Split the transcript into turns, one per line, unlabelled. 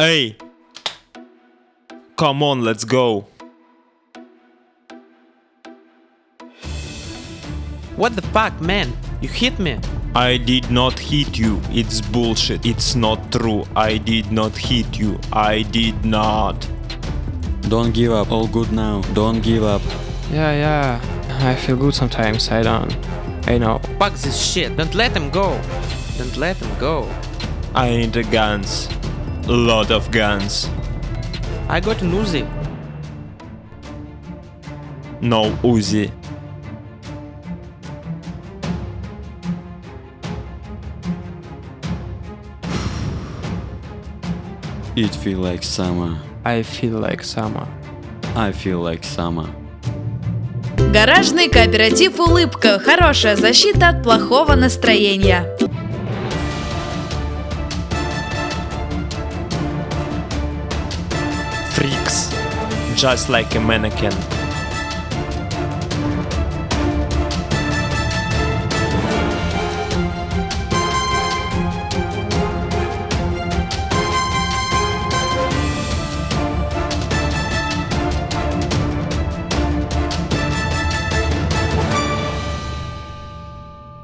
Hey! Come on, let's go.
What the fuck, man? You hit me?
I did not hit you. It's bullshit. It's not true. I did not hit you. I did not.
Don't give up, all good now. Don't give up.
Yeah, yeah. I feel good sometimes. I don't. I know.
Fuck this shit. Don't let him go. Don't let him go.
I need a guns. Lot of guns.
I got an Uzi.
No Uzi.
It feel like summer.
I feel like summer.
I feel like summer.
Гаражный кооператив «Улыбка» – хорошая защита от плохого настроения.
Freaks. Just like a mannequin.